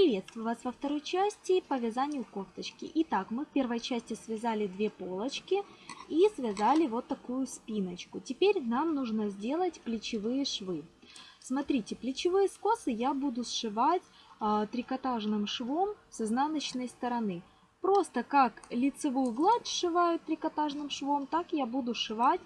Приветствую вас во второй части по вязанию кофточки. Итак, мы в первой части связали две полочки и связали вот такую спиночку. Теперь нам нужно сделать плечевые швы. Смотрите, плечевые скосы я буду сшивать э, трикотажным швом с изнаночной стороны. Просто как лицевую гладь сшивают трикотажным швом, так я буду сшивать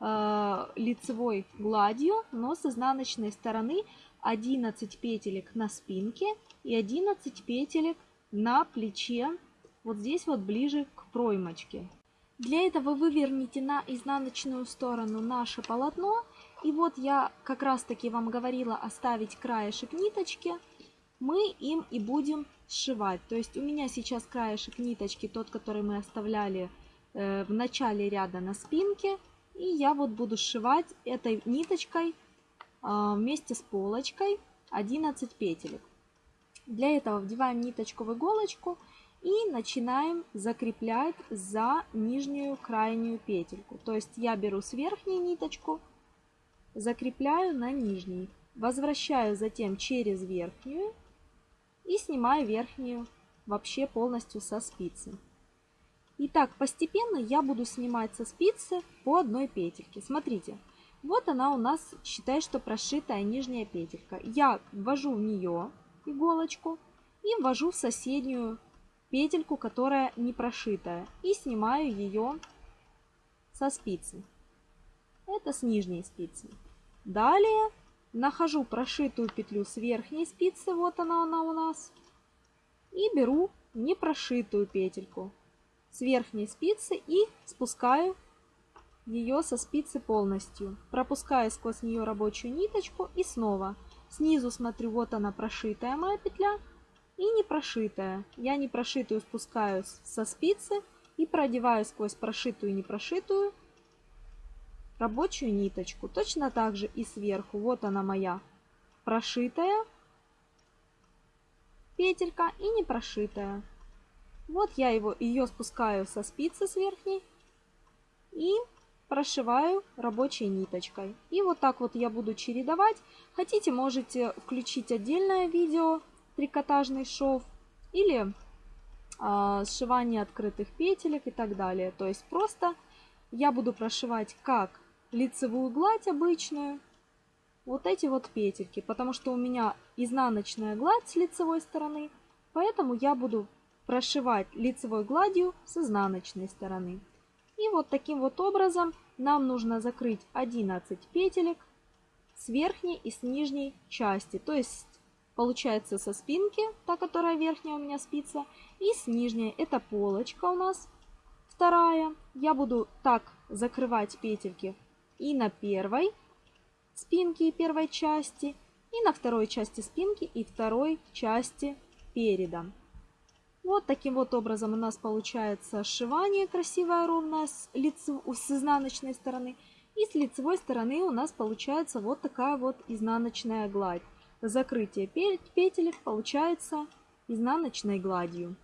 э, лицевой гладью, но с изнаночной стороны 11 петелек на спинке и 11 петелек на плече, вот здесь вот ближе к проймочке. Для этого выверните на изнаночную сторону наше полотно. И вот я как раз таки вам говорила оставить краешек ниточки. Мы им и будем сшивать. То есть у меня сейчас краешек ниточки, тот, который мы оставляли э, в начале ряда на спинке. И я вот буду сшивать этой ниточкой э, вместе с полочкой 11 петелек. Для этого вдеваем ниточку в иголочку и начинаем закреплять за нижнюю крайнюю петельку. То есть я беру с верхней ниточку, закрепляю на нижней, возвращаю затем через верхнюю и снимаю верхнюю вообще полностью со спицы. И так постепенно я буду снимать со спицы по одной петельке. Смотрите, вот она у нас, считай, что прошитая нижняя петелька. Я ввожу в нее иголочку и ввожу в соседнюю петельку, которая не прошитая, и снимаю ее со спицы. Это с нижней спицы. Далее нахожу прошитую петлю с верхней спицы, вот она, она у нас, и беру непрошитую петельку с верхней спицы и спускаю ее со спицы полностью, пропуская сквозь нее рабочую ниточку и снова Снизу смотрю, вот она прошитая моя петля и не прошитая. Я не прошитую спускаю со спицы и продеваю сквозь прошитую и не прошитую рабочую ниточку. Точно так же и сверху. Вот она моя прошитая петелька и не прошитая. Вот я его, ее спускаю со спицы с верхней и прошиваю рабочей ниточкой. И вот так вот я буду чередовать. Хотите, можете включить отдельное видео трикотажный шов или э, сшивание открытых петелек и так далее. То есть просто я буду прошивать как лицевую гладь обычную, вот эти вот петельки, потому что у меня изнаночная гладь с лицевой стороны, поэтому я буду прошивать лицевой гладью с изнаночной стороны. И вот таким вот образом нам нужно закрыть 11 петелек с верхней и с нижней части. То есть получается со спинки, та, которая верхняя у меня спица, и с нижней, это полочка у нас вторая. Я буду так закрывать петельки и на первой спинке и первой части, и на второй части спинки и второй части переда. Вот таким вот образом у нас получается сшивание красивое, ровное с, лицев... с изнаночной стороны. И с лицевой стороны у нас получается вот такая вот изнаночная гладь. Закрытие петелек получается изнаночной гладью.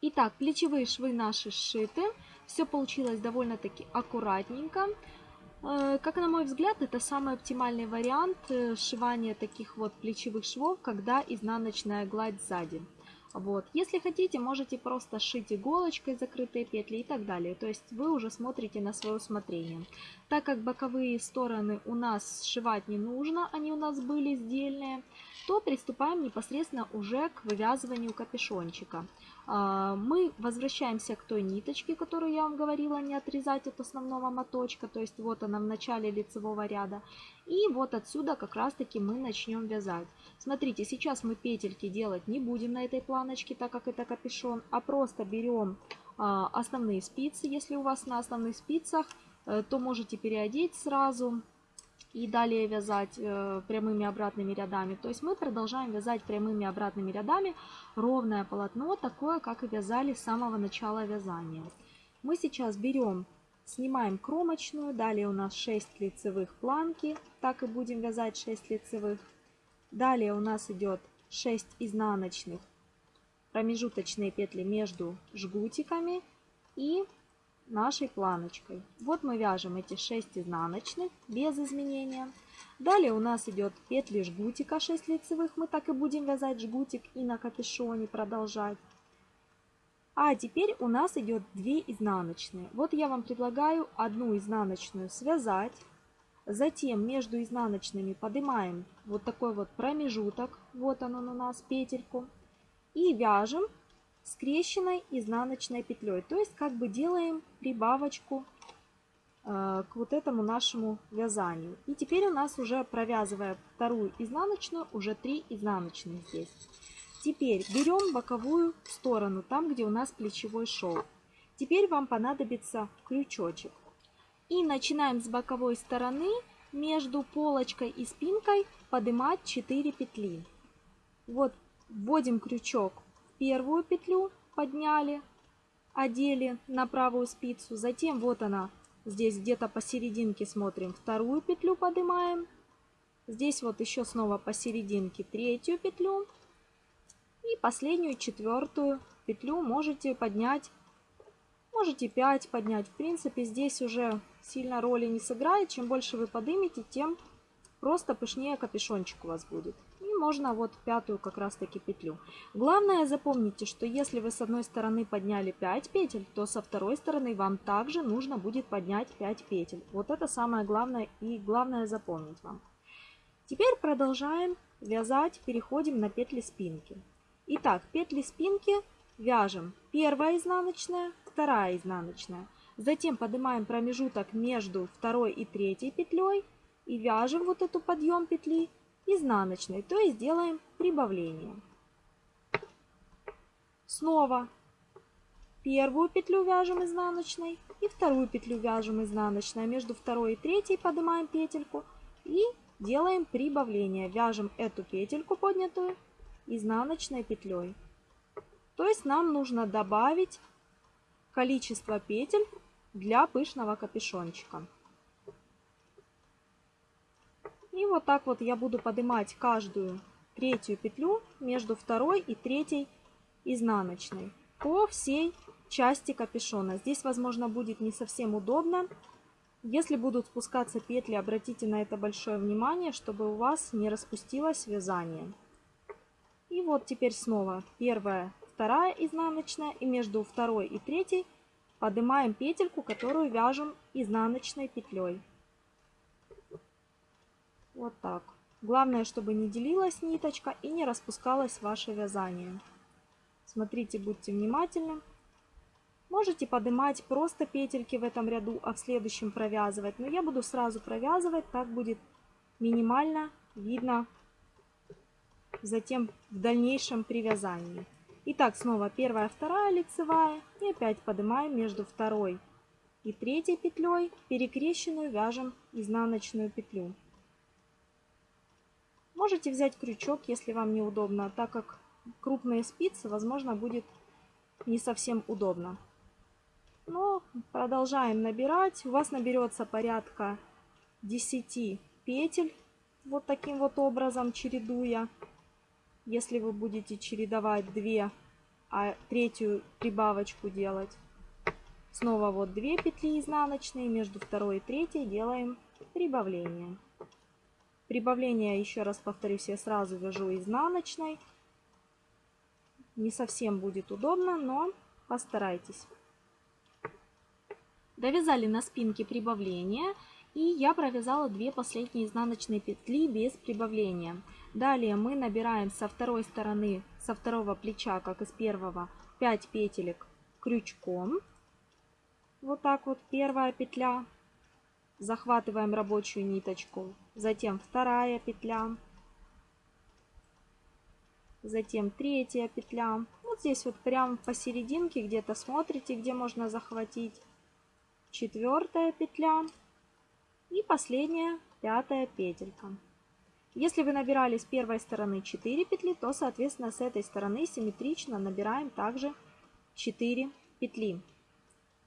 Итак, плечевые швы наши сшиты. Все получилось довольно-таки аккуратненько. Э, как на мой взгляд, это самый оптимальный вариант э, сшивания таких вот плечевых швов, когда изнаночная гладь сзади. Вот. Если хотите, можете просто сшить иголочкой закрытые петли и так далее. То есть вы уже смотрите на свое усмотрение. Так как боковые стороны у нас сшивать не нужно, они у нас были сдельные, то приступаем непосредственно уже к вывязыванию капюшончика. А, мы возвращаемся к той ниточке, которую я вам говорила, не отрезать от основного моточка. То есть вот она в начале лицевого ряда. И вот отсюда как раз таки мы начнем вязать. Смотрите, сейчас мы петельки делать не будем на этой планочке, так как это капюшон, а просто берем а, основные спицы. Если у вас на основных спицах, э, то можете переодеть сразу и далее вязать э, прямыми обратными рядами. То есть мы продолжаем вязать прямыми обратными рядами ровное полотно, такое, как и вязали с самого начала вязания. Мы сейчас берем, снимаем кромочную, далее у нас 6 лицевых планки, так и будем вязать 6 лицевых. Далее у нас идет 6 изнаночных промежуточные петли между жгутиками и нашей планочкой. Вот мы вяжем эти 6 изнаночных без изменения. Далее у нас идет петли жгутика 6 лицевых. Мы так и будем вязать жгутик и на капюшоне продолжать. А теперь у нас идет 2 изнаночные. Вот я вам предлагаю одну изнаночную связать. Затем между изнаночными поднимаем вот такой вот промежуток. Вот он, он у нас, петельку. И вяжем скрещенной изнаночной петлей. То есть как бы делаем прибавочку э, к вот этому нашему вязанию. И теперь у нас уже провязывая вторую изнаночную, уже 3 изнаночные здесь. Теперь берем боковую сторону, там где у нас плечевой шов. Теперь вам понадобится крючочек. И начинаем с боковой стороны между полочкой и спинкой поднимать 4 петли. Вот вводим крючок первую петлю, подняли, одели на правую спицу. Затем вот она, здесь где-то посерединке смотрим, вторую петлю поднимаем. Здесь вот еще снова посерединке третью петлю. И последнюю четвертую петлю можете поднять, можете 5 поднять. В принципе, здесь уже сильно роли не сыграет. Чем больше вы поднимете, тем просто пышнее капюшончик у вас будет. Можно вот пятую как раз таки петлю. Главное запомните, что если вы с одной стороны подняли 5 петель, то со второй стороны вам также нужно будет поднять 5 петель. Вот это самое главное и главное запомнить вам. Теперь продолжаем вязать, переходим на петли спинки. Итак, петли спинки вяжем первая изнаночная, вторая изнаночная. Затем поднимаем промежуток между второй и третьей петлей и вяжем вот эту подъем петли изнаночной, то есть делаем прибавление. Снова первую петлю вяжем изнаночной и вторую петлю вяжем изнаночной. Между второй и третьей поднимаем петельку и делаем прибавление. Вяжем эту петельку поднятую изнаночной петлей. То есть нам нужно добавить количество петель для пышного капюшончика. И вот так вот я буду поднимать каждую третью петлю между второй и третьей изнаночной по всей части капюшона. Здесь, возможно, будет не совсем удобно. Если будут спускаться петли, обратите на это большое внимание, чтобы у вас не распустилось вязание. И вот теперь снова первая, вторая изнаночная и между второй и третьей поднимаем петельку, которую вяжем изнаночной петлей. Вот так. Главное, чтобы не делилась ниточка и не распускалось ваше вязание. Смотрите, будьте внимательны. Можете поднимать просто петельки в этом ряду, а в следующем провязывать. Но я буду сразу провязывать, так будет минимально видно затем в дальнейшем при вязании. Итак, снова первая, вторая лицевая и опять поднимаем между второй и третьей петлей перекрещенную вяжем изнаночную петлю. Можете взять крючок, если вам неудобно, так как крупные спицы, возможно, будет не совсем удобно. Но продолжаем набирать. У вас наберется порядка 10 петель, вот таким вот образом чередуя. Если вы будете чередовать 2, а третью прибавочку делать, снова вот 2 петли изнаночные, между второй и третьей делаем прибавление. Прибавление, еще раз повторюсь, я сразу вяжу изнаночной. Не совсем будет удобно, но постарайтесь. Довязали на спинке прибавление. И я провязала 2 последние изнаночные петли без прибавления. Далее мы набираем со второй стороны, со второго плеча, как из первого, 5 петелек крючком. Вот так вот первая петля. Захватываем рабочую ниточку. Затем вторая петля. Затем третья петля. Вот здесь вот прям посерединке где-то смотрите, где можно захватить. Четвертая петля. И последняя, пятая петелька. Если вы набирали с первой стороны 4 петли, то, соответственно, с этой стороны симметрично набираем также 4 петли.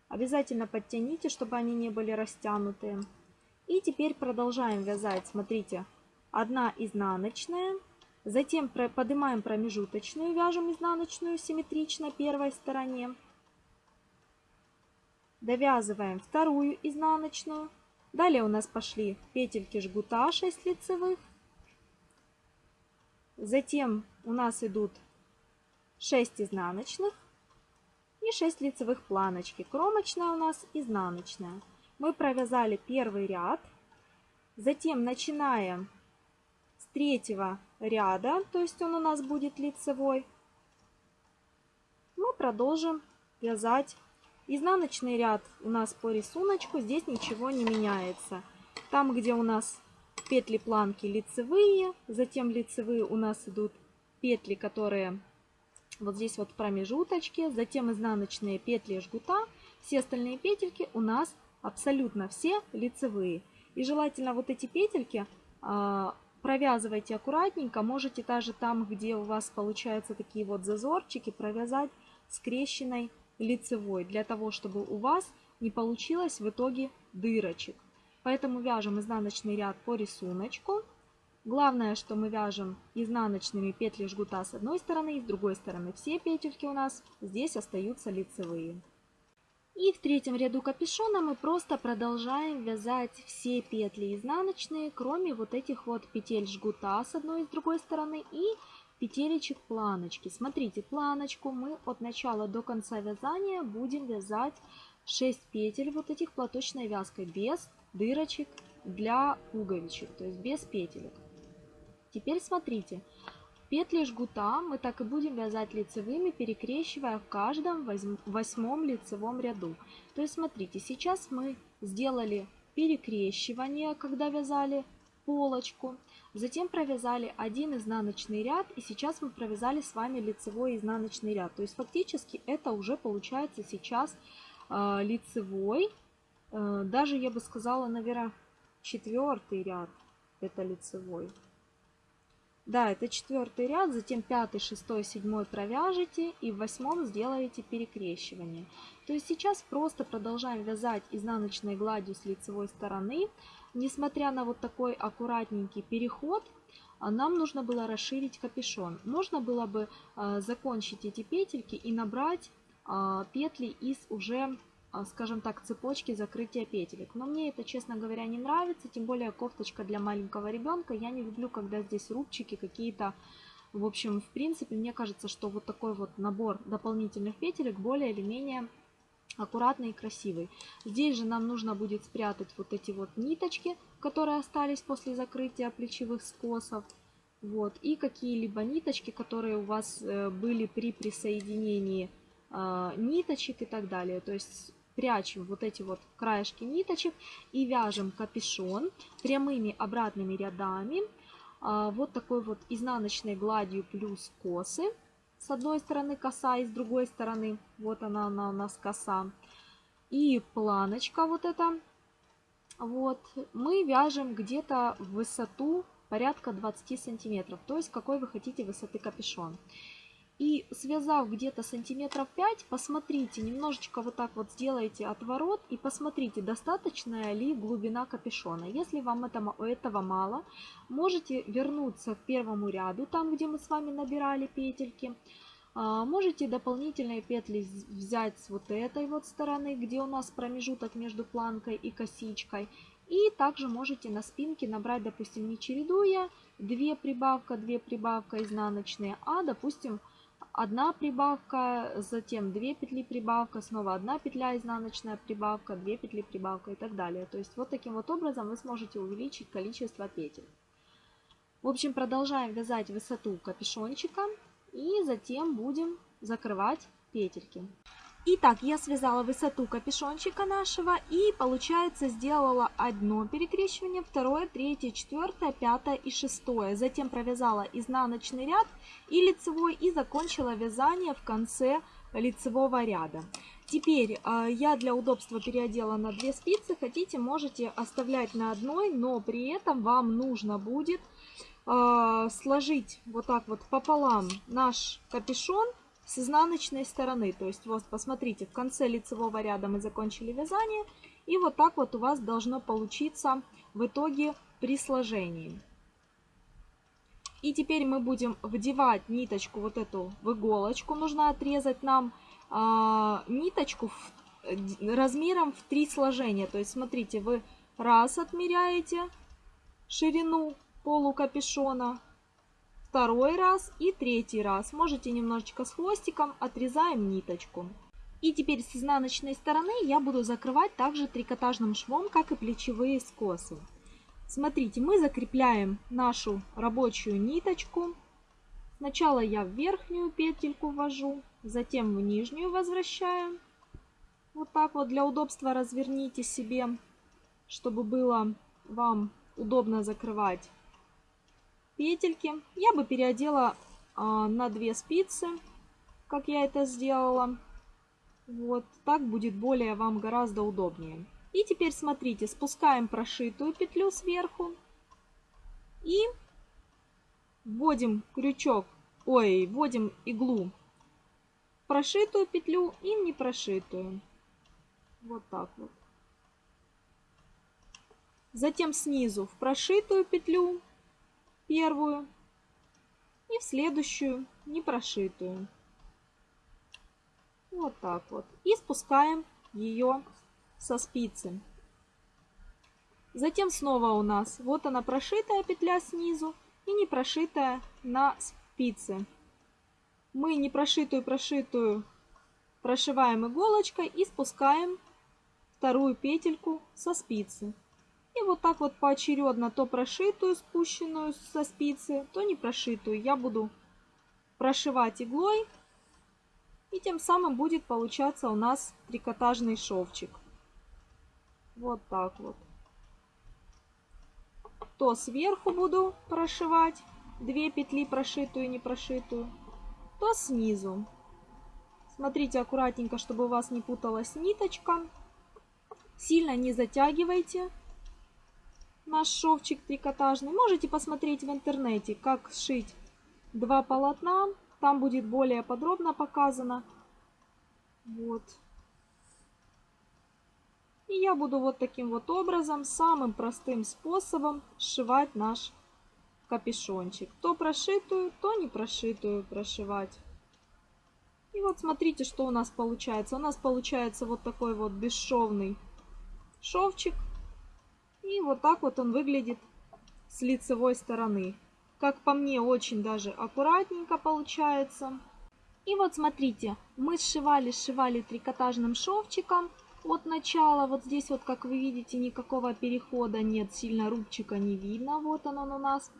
Обязательно подтяните, чтобы они не были растянутые. И теперь продолжаем вязать, смотрите, одна изнаночная, затем поднимаем промежуточную, вяжем изнаночную симметрично первой стороне. Довязываем вторую изнаночную. Далее у нас пошли петельки жгута 6 лицевых. Затем у нас идут 6 изнаночных и 6 лицевых планочки. Кромочная у нас изнаночная. Мы провязали первый ряд. Затем начинаем с третьего ряда, то есть он у нас будет лицевой. Мы продолжим вязать изнаночный ряд у нас по рисунку. Здесь ничего не меняется. Там, где у нас петли планки лицевые, затем лицевые у нас идут петли, которые вот здесь вот промежуточки, затем изнаночные петли жгута. Все остальные петельки у нас абсолютно все лицевые. И желательно вот эти петельки а, провязывайте аккуратненько. Можете даже там, где у вас получаются такие вот зазорчики, провязать скрещенной лицевой, для того, чтобы у вас не получилось в итоге дырочек. Поэтому вяжем изнаночный ряд по рисунку. Главное, что мы вяжем изнаночными петли жгута с одной стороны и с другой стороны. Все петельки у нас здесь остаются лицевые. И в третьем ряду капюшона мы просто продолжаем вязать все петли изнаночные, кроме вот этих вот петель жгута с одной и с другой стороны и петелечек планочки. Смотрите, планочку мы от начала до конца вязания будем вязать 6 петель вот этих платочной вязкой без дырочек для пуговичек, то есть без петелек. Теперь смотрите, петли жгута мы так и будем вязать лицевыми, перекрещивая в каждом восьмом лицевом ряду. То есть смотрите, сейчас мы сделали перекрещивание, когда вязали полочку. Затем провязали один изнаночный ряд, и сейчас мы провязали с вами лицевой изнаночный ряд. То есть фактически это уже получается сейчас э, лицевой, э, даже я бы сказала, наверное, четвертый ряд это лицевой. Да, это четвертый ряд, затем пятый, шестой, седьмой провяжете и в восьмом сделаете перекрещивание. То есть сейчас просто продолжаем вязать изнаночной гладью с лицевой стороны. Несмотря на вот такой аккуратненький переход, а, нам нужно было расширить капюшон. Можно было бы э, закончить эти петельки и набрать э, петли из уже а, скажем так, цепочки закрытия петелек. Но мне это, честно говоря, не нравится, тем более кофточка для маленького ребенка. Я не люблю, когда здесь рубчики какие-то. В общем, в принципе, мне кажется, что вот такой вот набор дополнительных петелек более или менее аккуратный и красивый. Здесь же нам нужно будет спрятать вот эти вот ниточки, которые остались после закрытия плечевых скосов. Вот, и какие-либо ниточки, которые у вас э, были при присоединении э, ниточек и так далее. То есть прячем вот эти вот краешки ниточек и вяжем капюшон прямыми обратными рядами а, вот такой вот изнаночной гладью плюс косы. С одной стороны коса и с другой стороны вот она, она у нас коса. И планочка вот эта. Вот мы вяжем где-то в высоту порядка 20 сантиметров. То есть какой вы хотите высоты капюшон. И связав где-то сантиметров 5, посмотрите, немножечко вот так вот сделайте отворот и посмотрите, достаточная ли глубина капюшона. Если вам этого, этого мало, можете вернуться к первому ряду, там где мы с вами набирали петельки. А, можете дополнительные петли взять с вот этой вот стороны, где у нас промежуток между планкой и косичкой. И также можете на спинке набрать, допустим, не чередуя, 2 прибавка, 2 прибавка изнаночные, а, допустим, одна прибавка, затем 2 петли прибавка, снова одна петля изнаночная прибавка, 2 петли прибавка и так далее. То есть вот таким вот образом вы сможете увеличить количество петель. В общем, продолжаем вязать высоту капюшончика и затем будем закрывать петельки. Итак, я связала высоту капюшончика нашего и, получается, сделала одно перекрещивание, второе, третье, четвертое, пятое и шестое. Затем провязала изнаночный ряд и лицевой и закончила вязание в конце лицевого ряда. Теперь э, я для удобства переодела на две спицы. Хотите, можете оставлять на одной, но при этом вам нужно будет э, сложить вот так вот пополам наш капюшон с изнаночной стороны. То есть вот посмотрите, в конце лицевого ряда мы закончили вязание. И вот так вот у вас должно получиться в итоге при сложении. И теперь мы будем вдевать ниточку вот эту в иголочку. Нужно отрезать нам а, ниточку в размером в три сложения. То есть, смотрите, вы раз отмеряете ширину полукапюшона, второй раз и третий раз. Можете немножечко с хвостиком, отрезаем ниточку. И теперь с изнаночной стороны я буду закрывать также трикотажным швом, как и плечевые скосы. Смотрите, мы закрепляем нашу рабочую ниточку. Сначала я в верхнюю петельку ввожу, затем в нижнюю возвращаю. Вот так вот для удобства разверните себе, чтобы было вам удобно закрывать петельки. Я бы переодела а, на две спицы, как я это сделала. Вот так будет более вам гораздо удобнее. И теперь смотрите, спускаем прошитую петлю сверху и вводим крючок, ой, вводим иглу прошитую петлю и в непрошитую. Вот так вот. Затем снизу в прошитую петлю первую и в следующую непрошитую. Вот так вот. И спускаем ее со спицы. Затем снова у нас вот она прошитая петля снизу и не прошитая на спице. Мы не прошитую прошитую прошиваем иголочкой и спускаем вторую петельку со спицы. И вот так вот поочередно то прошитую спущенную со спицы, то не прошитую я буду прошивать иглой и тем самым будет получаться у нас трикотажный шовчик. Вот так вот. То сверху буду прошивать две петли прошитую и не прошитую, то снизу. Смотрите аккуратненько, чтобы у вас не путалась ниточка. Сильно не затягивайте наш шовчик трикотажный. Можете посмотреть в интернете, как сшить два полотна там будет более подробно показано. Вот. И я буду вот таким вот образом, самым простым способом сшивать наш капюшончик. То прошитую, то не прошитую прошивать. И вот смотрите, что у нас получается. У нас получается вот такой вот бесшовный шовчик. И вот так вот он выглядит с лицевой стороны. Как по мне, очень даже аккуратненько получается. И вот смотрите, мы сшивали, сшивали трикотажным шовчиком от начала. Вот здесь вот, как вы видите, никакого перехода нет, сильно рубчика не видно. Вот он, он у нас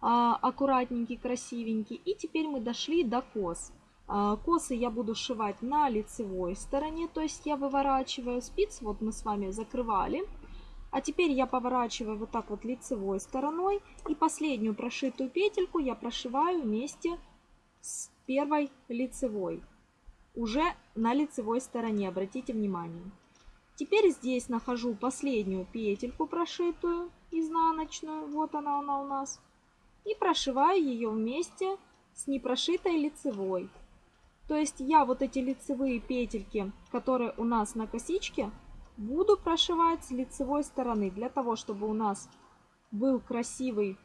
а, аккуратненький, красивенький. И теперь мы дошли до кос. А, косы я буду сшивать на лицевой стороне, то есть я выворачиваю спиц, вот мы с вами закрывали. А теперь я поворачиваю вот так вот лицевой стороной. И последнюю прошитую петельку я прошиваю вместе с первой лицевой. Уже на лицевой стороне, обратите внимание. Теперь здесь нахожу последнюю петельку прошитую, изнаночную. Вот она, она у нас. И прошиваю ее вместе с непрошитой лицевой. То есть я вот эти лицевые петельки, которые у нас на косичке, Буду прошивать с лицевой стороны, для того, чтобы у нас был красивый,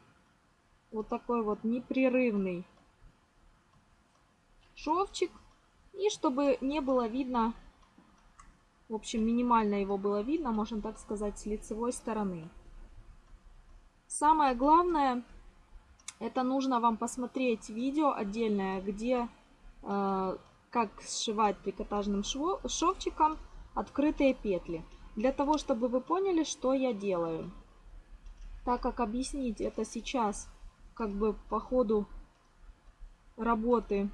вот такой вот непрерывный шовчик. И чтобы не было видно, в общем, минимально его было видно, можно так сказать, с лицевой стороны. Самое главное, это нужно вам посмотреть видео отдельное, где э, как сшивать трикотажным шво, шовчиком открытые петли. Для того, чтобы вы поняли, что я делаю. Так как объяснить это сейчас, как бы по ходу работы,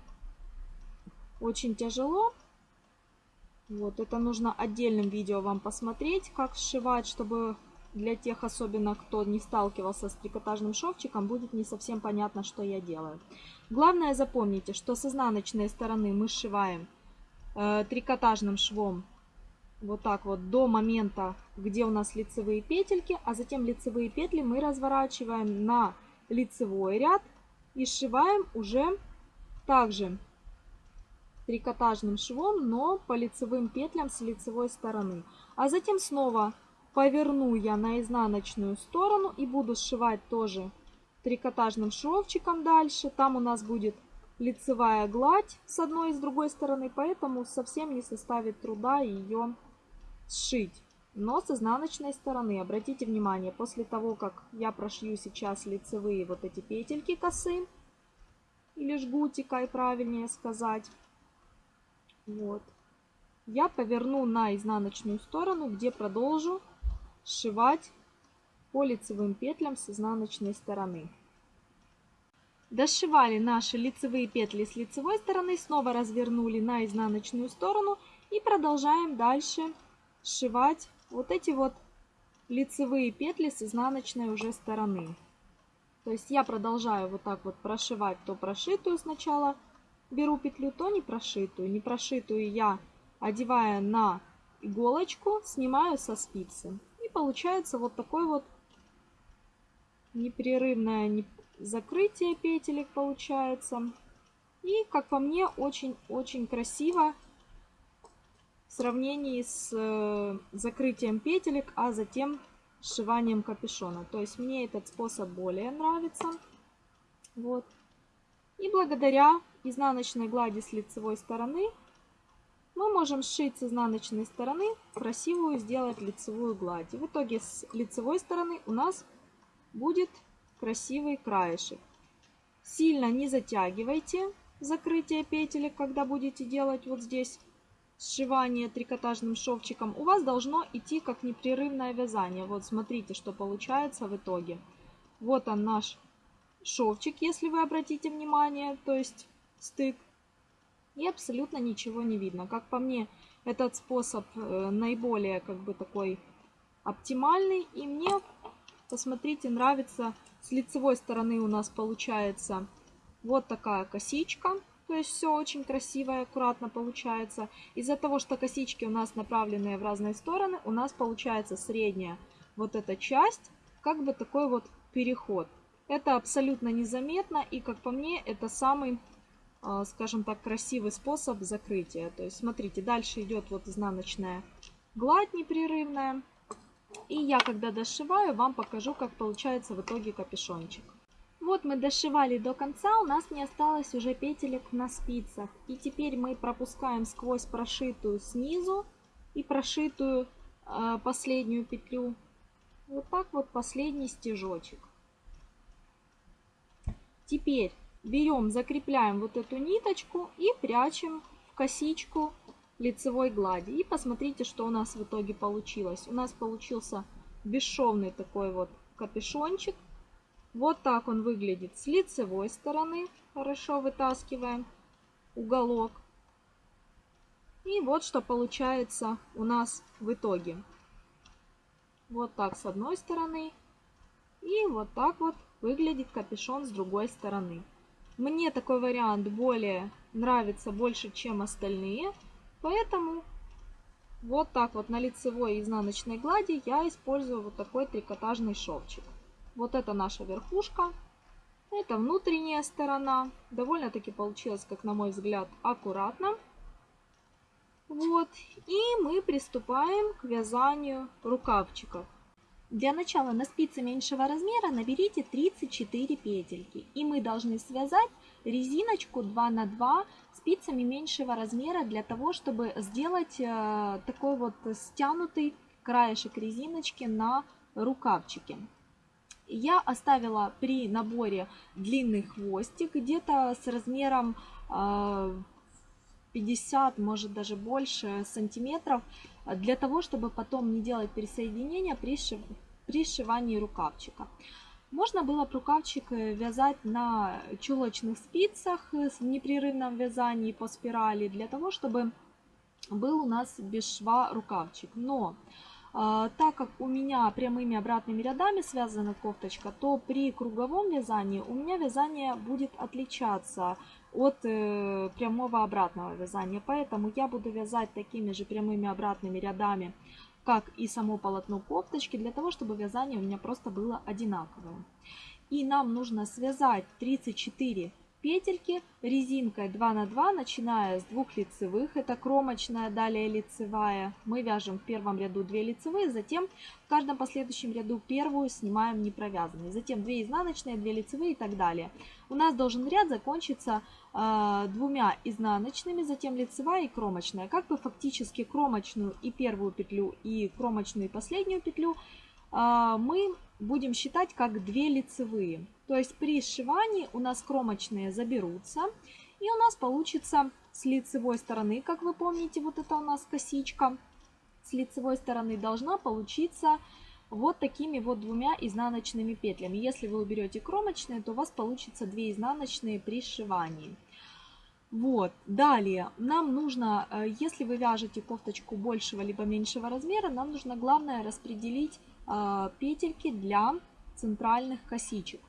очень тяжело. Вот, это нужно отдельным видео вам посмотреть, как сшивать, чтобы для тех, особенно кто не сталкивался с трикотажным шовчиком, будет не совсем понятно, что я делаю. Главное запомните, что с изнаночной стороны мы сшиваем э, трикотажным швом вот так вот до момента, где у нас лицевые петельки, а затем лицевые петли мы разворачиваем на лицевой ряд и сшиваем уже также трикотажным швом, но по лицевым петлям с лицевой стороны. А затем снова поверну я на изнаночную сторону и буду сшивать тоже трикотажным шовчиком дальше. Там у нас будет лицевая гладь с одной и с другой стороны, поэтому совсем не составит труда ее сшить, но с изнаночной стороны. Обратите внимание, после того, как я прошью сейчас лицевые вот эти петельки косы, или жгутика, и правильнее сказать, вот, я поверну на изнаночную сторону, где продолжу сшивать по лицевым петлям с изнаночной стороны. Дошивали наши лицевые петли с лицевой стороны, снова развернули на изнаночную сторону и продолжаем дальше вот эти вот лицевые петли с изнаночной уже стороны. То есть я продолжаю вот так вот прошивать то прошитую сначала, беру петлю, то не прошитую. Не прошитую я, одевая на иголочку, снимаю со спицы. И получается вот такой вот непрерывное закрытие петелек получается. И, как по мне, очень-очень красиво в сравнении с э, закрытием петелек, а затем сшиванием капюшона. То есть мне этот способ более нравится. Вот. И благодаря изнаночной глади с лицевой стороны мы можем сшить с изнаночной стороны красивую сделать лицевую гладь. И в итоге с лицевой стороны у нас будет красивый краешек. Сильно не затягивайте закрытие петелек, когда будете делать вот здесь сшивание трикотажным шовчиком, у вас должно идти как непрерывное вязание. Вот смотрите, что получается в итоге. Вот он наш шовчик, если вы обратите внимание, то есть стык. И абсолютно ничего не видно. Как по мне, этот способ э, наиболее как бы такой оптимальный. И мне, посмотрите, нравится с лицевой стороны у нас получается вот такая косичка. То есть все очень красиво и аккуратно получается. Из-за того, что косички у нас направленные в разные стороны, у нас получается средняя вот эта часть, как бы такой вот переход. Это абсолютно незаметно и, как по мне, это самый, а, скажем так, красивый способ закрытия. То есть, смотрите, дальше идет вот изнаночная гладь непрерывная. И я, когда дошиваю, вам покажу, как получается в итоге капюшончик. Вот мы дошивали до конца, у нас не осталось уже петелек на спицах. И теперь мы пропускаем сквозь прошитую снизу и прошитую э, последнюю петлю. Вот так вот последний стежочек. Теперь берем, закрепляем вот эту ниточку и прячем в косичку лицевой глади. И посмотрите, что у нас в итоге получилось. У нас получился бесшовный такой вот капюшончик вот так он выглядит с лицевой стороны. Хорошо вытаскиваем уголок. И вот что получается у нас в итоге. Вот так с одной стороны. И вот так вот выглядит капюшон с другой стороны. Мне такой вариант более нравится больше, чем остальные. Поэтому вот так вот на лицевой и изнаночной глади я использую вот такой трикотажный шовчик. Вот это наша верхушка. Это внутренняя сторона. Довольно-таки получилось, как на мой взгляд, аккуратно. Вот. И мы приступаем к вязанию рукавчиков. Для начала на спице меньшего размера наберите 34 петельки. И мы должны связать резиночку 2 на 2 спицами меньшего размера для того, чтобы сделать э, такой вот стянутый краешек резиночки на рукавчике я оставила при наборе длинный хвостик где-то с размером 50, а, может даже больше сантиметров, для того, чтобы потом не делать пересоединения при, шив... при сшивании рукавчика. Можно было рукавчик э, вязать на чулочных спицах в непрерывном вязании по спирали, для того, чтобы был у нас без шва рукавчик. Но так как у меня прямыми обратными рядами связана кофточка, то при круговом вязании у меня вязание будет отличаться от э, прямого обратного вязания. Поэтому я буду вязать такими же прямыми обратными рядами, как и само полотно кофточки, для того, чтобы вязание у меня просто было одинаковое. И нам нужно связать 34 петельки резинкой 2 на 2, начиная с двух лицевых, это кромочная, далее лицевая. Мы вяжем в первом ряду 2 лицевые, затем в каждом последующем ряду первую снимаем не провязанные, затем 2 изнаночные, 2 лицевые и так далее. У нас должен ряд закончиться э, двумя изнаночными, затем лицевая и кромочная. Как бы фактически кромочную и первую петлю, и кромочную и последнюю петлю э, мы будем считать как 2 лицевые. То есть при сшивании у нас кромочные заберутся. И у нас получится с лицевой стороны, как вы помните, вот это у нас косичка. С лицевой стороны должна получиться вот такими вот двумя изнаночными петлями. Если вы уберете кромочные, то у вас получится 2 изнаночные при сшивании. Вот, далее нам нужно, э, если вы вяжете кофточку большего либо меньшего размера, нам нужно главное распределить э, петельки для центральных косичек.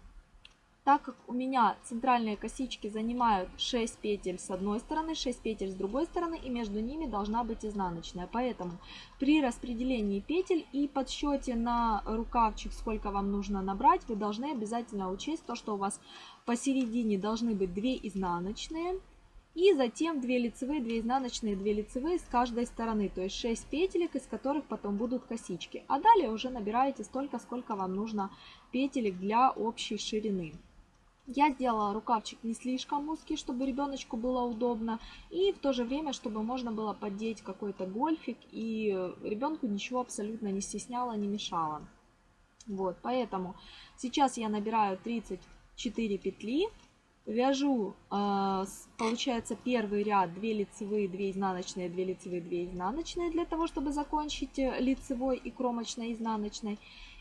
Так как у меня центральные косички занимают 6 петель с одной стороны, 6 петель с другой стороны, и между ними должна быть изнаночная. Поэтому при распределении петель и подсчете на рукавчик, сколько вам нужно набрать, вы должны обязательно учесть то, что у вас посередине должны быть 2 изнаночные, и затем 2 лицевые, 2 изнаночные, 2 лицевые с каждой стороны, то есть 6 петелек, из которых потом будут косички. А далее уже набираете столько, сколько вам нужно петелек для общей ширины. Я сделала рукавчик не слишком узкий, чтобы ребеночку было удобно. И в то же время, чтобы можно было поддеть какой-то гольфик. И ребенку ничего абсолютно не стесняло, не мешало. Вот, поэтому сейчас я набираю 34 петли. Вяжу, э, получается, первый ряд 2 лицевые, 2 изнаночные, 2 лицевые, 2 изнаночные, для того, чтобы закончить э, лицевой и кромочной изнаночной.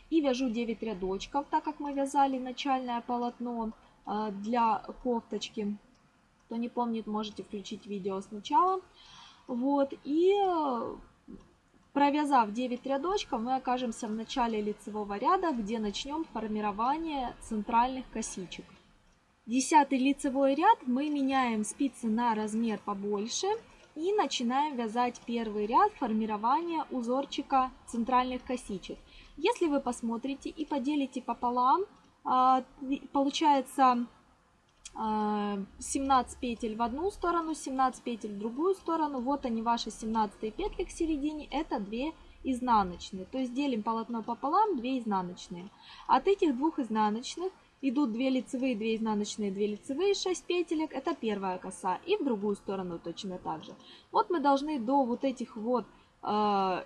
И вяжу 9 рядочков, так как мы вязали начальное полотно. А, для кофточки. Кто не помнит, можете включить видео сначала. Вот, и провязав 9 рядочков, мы окажемся в начале лицевого ряда, где начнем формирование центральных косичек. Десятый лицевой ряд мы меняем спицы на размер побольше и начинаем вязать первый ряд формирования узорчика центральных косичек. Если вы посмотрите и поделите пополам, получается 17 а, петель в одну сторону, 17 петель в другую сторону. Вот они ваши 17 петли к середине, это 2 изнаночные. То есть делим полотно пополам, 2 изнаночные. От этих двух изнаночных идут 2 лицевые, 2 изнаночные, 2 лицевые, 6 петелек. Это первая коса. И в другую сторону точно так же. Вот мы должны до вот этих вот 6 а,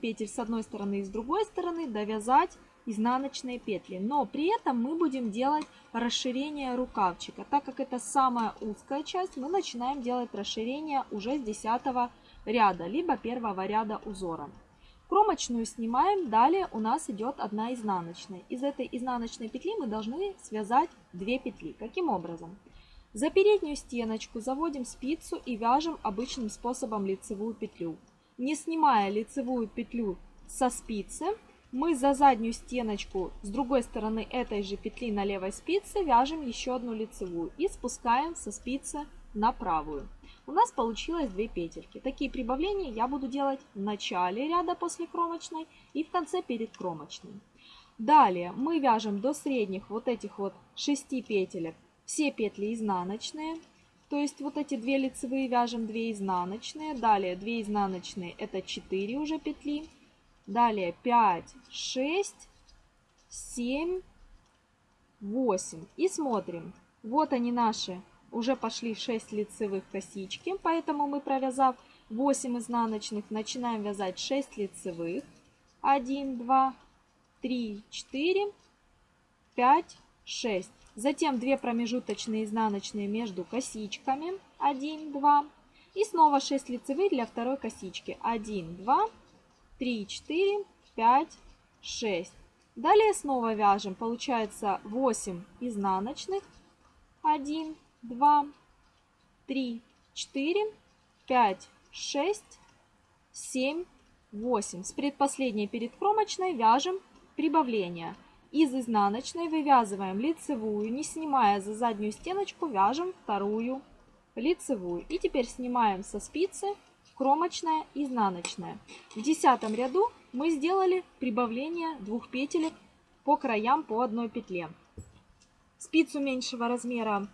петель с одной стороны и с другой стороны довязать изнаночные петли. Но при этом мы будем делать расширение рукавчика. Так как это самая узкая часть, мы начинаем делать расширение уже с 10 ряда, либо первого ряда узора. Кромочную снимаем, далее у нас идет одна изнаночная. Из этой изнаночной петли мы должны связать 2 петли. Каким образом? За переднюю стеночку заводим спицу и вяжем обычным способом лицевую петлю. Не снимая лицевую петлю со спицы, мы за заднюю стеночку с другой стороны этой же петли на левой спице вяжем еще одну лицевую и спускаем со спицы на правую. У нас получилось 2 петельки. Такие прибавления я буду делать в начале ряда после кромочной и в конце перед кромочной. Далее мы вяжем до средних вот этих вот 6 петелек все петли изнаночные. То есть вот эти 2 лицевые вяжем 2 изнаночные. Далее 2 изнаночные это 4 уже петли. Далее 5, 6, 7, 8. И смотрим. Вот они наши. Уже пошли 6 лицевых косички. Поэтому мы, провязав 8 изнаночных, начинаем вязать 6 лицевых. 1, 2, 3, 4, 5, 6. Затем 2 промежуточные изнаночные между косичками. 1, 2. И снова 6 лицевых для второй косички. 1, 2, 3, 4, 5, 6. Далее снова вяжем. Получается 8 изнаночных. 1, 2, 3, 4, 5, 6, 7, 8. С предпоследней перед кромочной вяжем прибавление. Из изнаночной вывязываем лицевую, не снимая за заднюю стеночку, вяжем вторую лицевую. И теперь снимаем со спицы кромочная, изнаночная. В десятом ряду мы сделали прибавление двух петелек по краям по одной петле. Спицу меньшего размера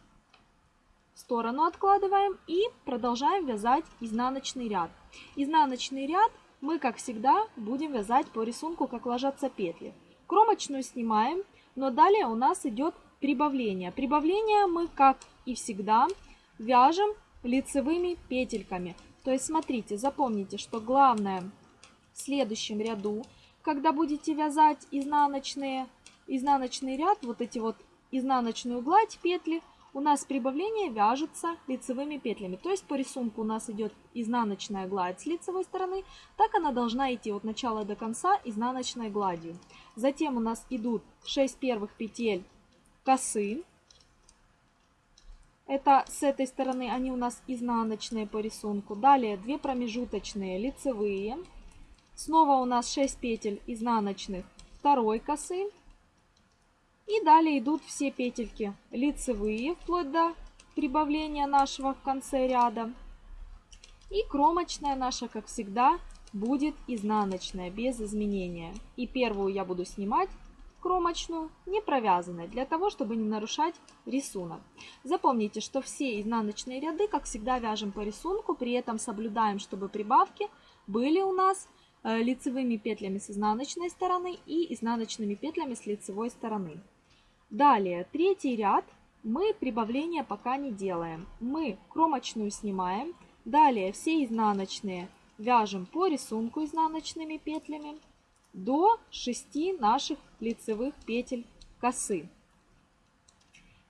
в сторону откладываем и продолжаем вязать изнаночный ряд. Изнаночный ряд мы, как всегда, будем вязать по рисунку, как ложатся петли. Кромочную снимаем, но далее у нас идет прибавление. Прибавление мы, как и всегда, вяжем лицевыми петельками. То есть, смотрите, запомните, что главное в следующем ряду, когда будете вязать изнаночные, изнаночный ряд, вот эти вот изнаночную гладь петли, у нас прибавление вяжется лицевыми петлями. То есть по рисунку у нас идет изнаночная гладь с лицевой стороны, так она должна идти от начала до конца изнаночной гладью. Затем у нас идут 6 первых петель косы. Это с этой стороны они у нас изнаночные по рисунку. Далее 2 промежуточные лицевые. Снова у нас 6 петель изнаночных второй косы. И далее идут все петельки лицевые, вплоть до прибавления нашего в конце ряда. И кромочная наша, как всегда, будет изнаночная, без изменения. И первую я буду снимать кромочную, не провязанной, для того, чтобы не нарушать рисунок. Запомните, что все изнаночные ряды, как всегда, вяжем по рисунку, при этом соблюдаем, чтобы прибавки были у нас э, лицевыми петлями с изнаночной стороны и изнаночными петлями с лицевой стороны. Далее, третий ряд мы прибавления пока не делаем. Мы кромочную снимаем. Далее все изнаночные вяжем по рисунку изнаночными петлями до 6 наших лицевых петель косы.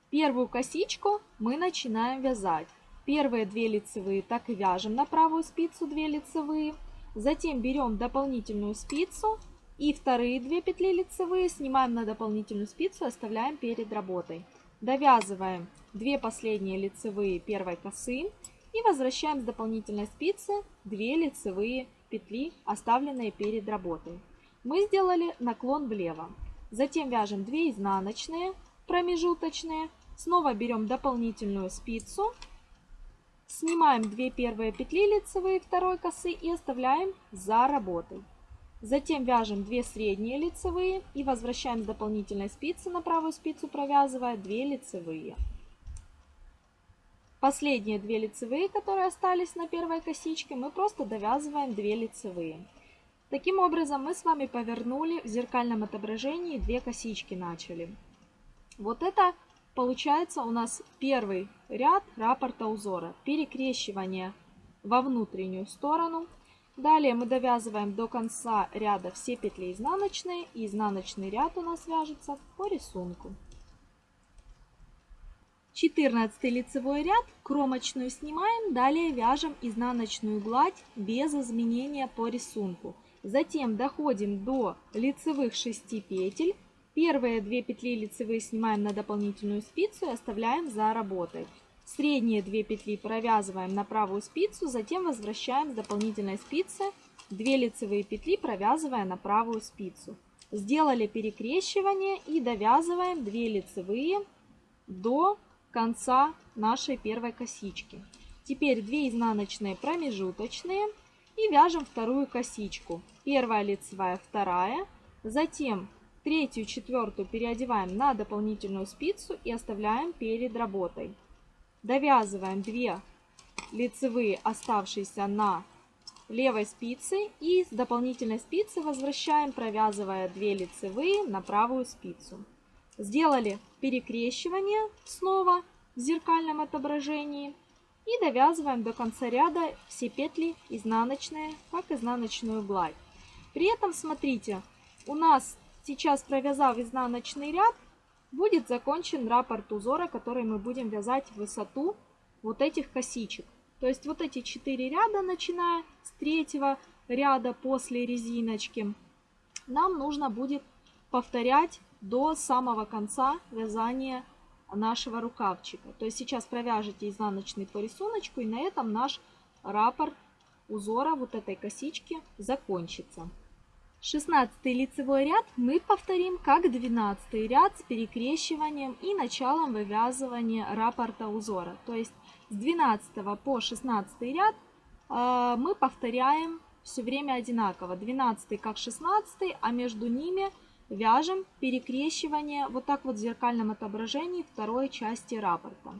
Первую косичку мы начинаем вязать. Первые две лицевые так и вяжем на правую спицу 2 лицевые. Затем берем дополнительную спицу и вторые две петли лицевые снимаем на дополнительную спицу и оставляем перед работой. Довязываем 2 последние лицевые первой косы и возвращаем с дополнительной спицы 2 лицевые петли, оставленные перед работой. Мы сделали наклон влево. Затем вяжем 2 изнаночные промежуточные. Снова берем дополнительную спицу. Снимаем 2 первые петли лицевые второй косы и оставляем за работой. Затем вяжем 2 средние лицевые и возвращаем с дополнительной спицы на правую спицу, провязывая 2 лицевые. Последние 2 лицевые, которые остались на первой косичке, мы просто довязываем 2 лицевые. Таким образом мы с вами повернули в зеркальном отображении 2 косички начали. Вот это получается у нас первый ряд раппорта узора. Перекрещивание во внутреннюю сторону – Далее мы довязываем до конца ряда все петли изнаночные. И изнаночный ряд у нас вяжется по рисунку. 14 лицевой ряд, кромочную снимаем, далее вяжем изнаночную гладь без изменения по рисунку. Затем доходим до лицевых 6 петель. Первые 2 петли лицевые снимаем на дополнительную спицу и оставляем за работой. Средние 2 петли провязываем на правую спицу, затем возвращаем с дополнительной спицы 2 лицевые петли, провязывая на правую спицу. Сделали перекрещивание и довязываем 2 лицевые до конца нашей первой косички. Теперь 2 изнаночные промежуточные и вяжем вторую косичку. Первая лицевая, вторая, затем третью, четвертую переодеваем на дополнительную спицу и оставляем перед работой. Довязываем 2 лицевые, оставшиеся на левой спице. И с дополнительной спицы возвращаем, провязывая 2 лицевые на правую спицу. Сделали перекрещивание снова в зеркальном отображении. И довязываем до конца ряда все петли изнаночные, как изнаночную гладь. При этом, смотрите, у нас сейчас провязав изнаночный ряд, будет закончен раппорт узора, который мы будем вязать в высоту вот этих косичек. То есть вот эти четыре ряда, начиная с третьего ряда после резиночки, нам нужно будет повторять до самого конца вязания нашего рукавчика. То есть сейчас провяжете изнаночный по рисунку и на этом наш раппорт узора вот этой косички закончится. 16 лицевой ряд мы повторим как 12 ряд с перекрещиванием и началом вывязывания раппорта узора. То есть с 12 по 16 ряд э, мы повторяем все время одинаково. 12 как 16, а между ними вяжем перекрещивание вот так вот в зеркальном отображении второй части раппорта.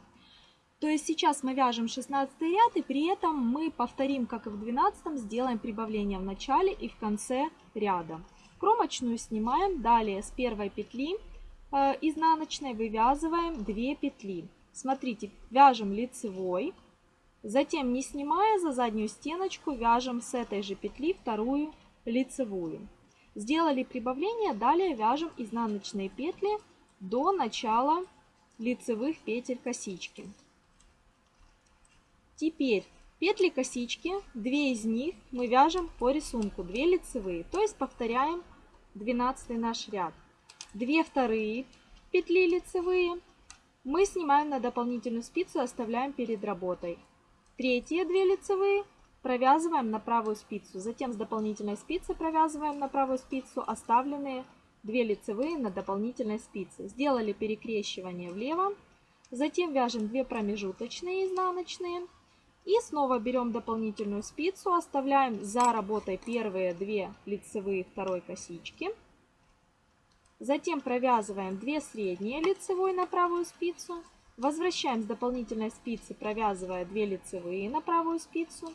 То есть сейчас мы вяжем 16 ряд и при этом мы повторим, как и в 12, сделаем прибавление в начале и в конце ряда. Кромочную снимаем, далее с первой петли э, изнаночной вывязываем 2 петли. Смотрите, вяжем лицевой, затем не снимая за заднюю стеночку, вяжем с этой же петли вторую лицевую. Сделали прибавление, далее вяжем изнаночные петли до начала лицевых петель косички. Теперь петли косички, две из них мы вяжем по рисунку, 2 лицевые, то есть повторяем 12 наш ряд. Две вторые петли лицевые. Мы снимаем на дополнительную спицу и оставляем перед работой. Третьи две лицевые провязываем на правую спицу, затем с дополнительной спицы провязываем на правую спицу оставленные 2 лицевые на дополнительной спице. Сделали перекрещивание влево, затем вяжем 2 промежуточные изнаночные и снова берем дополнительную спицу, оставляем за работой первые две лицевые второй косички. Затем провязываем 2 средние лицевой на правую спицу. Возвращаем с дополнительной спицы, провязывая 2 лицевые на правую спицу.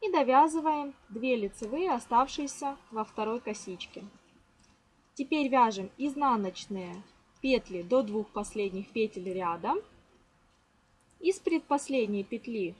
И довязываем 2 лицевые, оставшиеся во второй косичке. Теперь вяжем изнаночные петли до двух последних петель ряда. Из предпоследней петли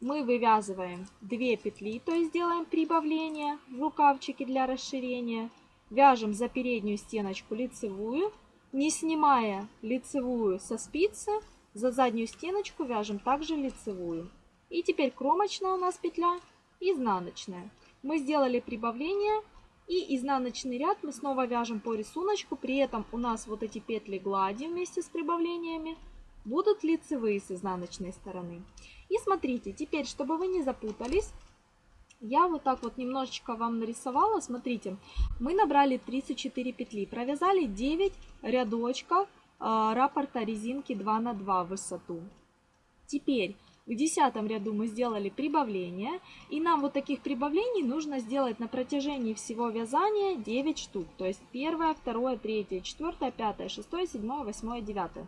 мы вывязываем 2 петли, то есть делаем прибавление в рукавчике для расширения. Вяжем за переднюю стеночку лицевую, не снимая лицевую со спицы, за заднюю стеночку вяжем также лицевую. И теперь кромочная у нас петля, изнаночная. Мы сделали прибавление и изнаночный ряд мы снова вяжем по рисунку. При этом у нас вот эти петли глади вместе с прибавлениями будут лицевые с изнаночной стороны. И смотрите, теперь, чтобы вы не запутались, я вот так вот немножечко вам нарисовала. Смотрите, мы набрали 34 петли, провязали 9 рядочков э, раппорта резинки 2 на 2 в высоту. Теперь в десятом ряду мы сделали прибавление, и нам вот таких прибавлений нужно сделать на протяжении всего вязания 9 штук. То есть первое, второе, третье, четвертое, пятое, шестое, седьмое, восьмое, девятое.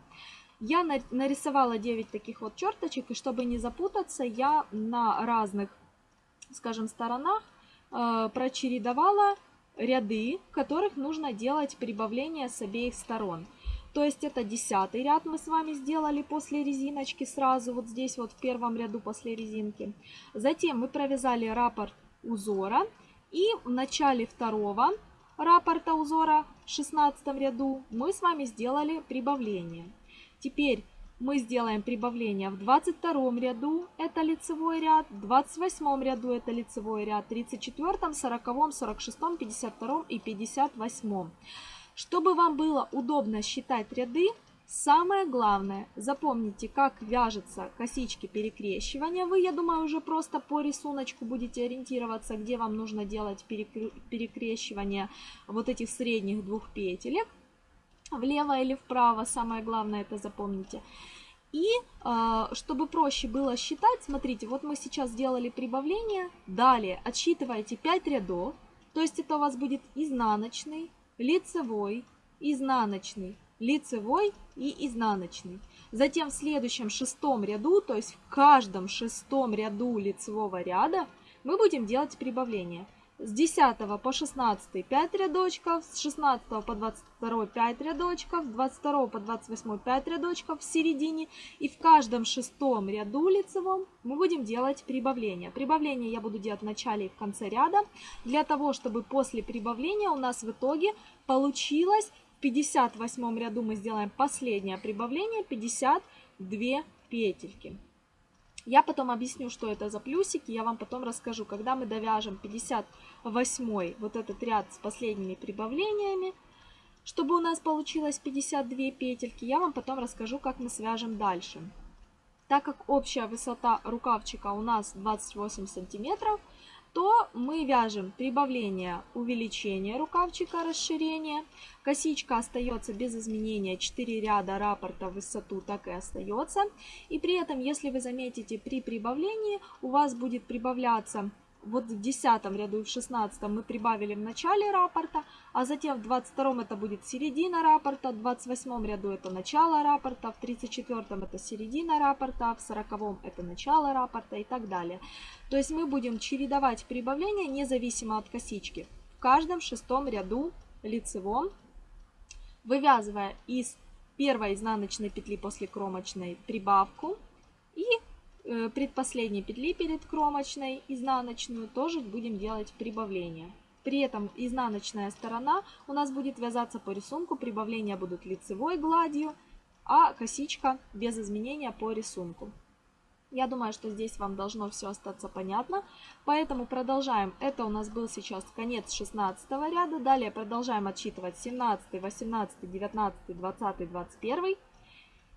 Я нарисовала 9 таких вот черточек, и чтобы не запутаться, я на разных, скажем, сторонах э, прочередовала ряды, в которых нужно делать прибавление с обеих сторон. То есть это десятый ряд мы с вами сделали после резиночки сразу, вот здесь вот в первом ряду после резинки. Затем мы провязали раппорт узора и в начале второго раппорта узора в 16 ряду мы с вами сделали прибавление. Теперь мы сделаем прибавление в 22 ряду, это лицевой ряд, в 28 ряду это лицевой ряд, 34, 40, 46, 52 и 58. Чтобы вам было удобно считать ряды, самое главное, запомните, как вяжутся косички перекрещивания. Вы, я думаю, уже просто по рисунку будете ориентироваться, где вам нужно делать перекрещивание вот этих средних двух петелек. Влево или вправо, самое главное это запомните. И э, чтобы проще было считать, смотрите, вот мы сейчас сделали прибавление. Далее отсчитываете 5 рядов, то есть это у вас будет изнаночный, лицевой, изнаночный, лицевой и изнаночный. Затем в следующем шестом ряду, то есть в каждом шестом ряду лицевого ряда мы будем делать прибавление с 10 по 16 5 рядочков, с 16 по 22 5 рядочков, с 22 по 28 5 рядочков в середине. И в каждом шестом ряду лицевом мы будем делать прибавление. Прибавление я буду делать в начале и в конце ряда, для того, чтобы после прибавления у нас в итоге получилось в 58 ряду мы сделаем последнее прибавление, 52 петельки. Я потом объясню, что это за плюсики, я вам потом расскажу, когда мы довяжем 58 вот этот ряд с последними прибавлениями, чтобы у нас получилось 52 петельки, я вам потом расскажу, как мы свяжем дальше. Так как общая высота рукавчика у нас 28 сантиметров, то мы вяжем прибавление увеличение рукавчика, расширение. Косичка остается без изменения, 4 ряда раппорта в высоту так и остается. И при этом, если вы заметите, при прибавлении у вас будет прибавляться вот в 10 ряду и в 16 мы прибавили в начале рапорта, а затем в 22 это будет середина рапорта, в 28 ряду это начало рапорта, в 34 это середина рапорта, а в 40 это начало рапорта и так далее. То есть мы будем чередовать прибавления независимо от косички в каждом шестом ряду лицевом, вывязывая из первой изнаночной петли после кромочной прибавку и предпоследней петли перед кромочной изнаночную тоже будем делать прибавление. При этом изнаночная сторона у нас будет вязаться по рисунку, прибавления будут лицевой гладью, а косичка без изменения по рисунку. Я думаю, что здесь вам должно все остаться понятно, поэтому продолжаем. Это у нас был сейчас конец 16 ряда, далее продолжаем отсчитывать 17, 18, 19, 20, 21.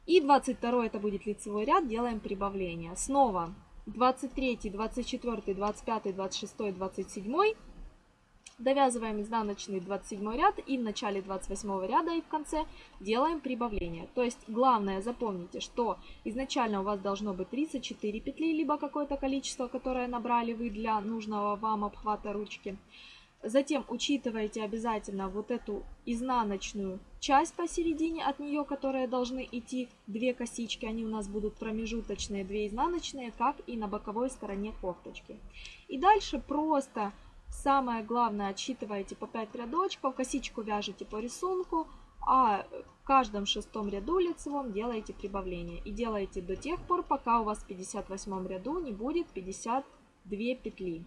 И 22 это будет лицевой ряд, делаем прибавление. Снова 23, 24, 25, 26, 27. Довязываем изнаночный 27 ряд и в начале 28 ряда и в конце делаем прибавление. То есть главное запомните, что изначально у вас должно быть 34 петли, либо какое-то количество, которое набрали вы для нужного вам обхвата ручки. Затем учитывайте обязательно вот эту изнаночную часть посередине от нее, которые должны идти две косички. Они у нас будут промежуточные, две изнаночные, как и на боковой стороне кофточки. И дальше просто самое главное отсчитываете по 5 рядочков, косичку вяжете по рисунку, а в каждом шестом ряду лицевом делаете прибавление. И делаете до тех пор, пока у вас в 58 ряду не будет 52 петли.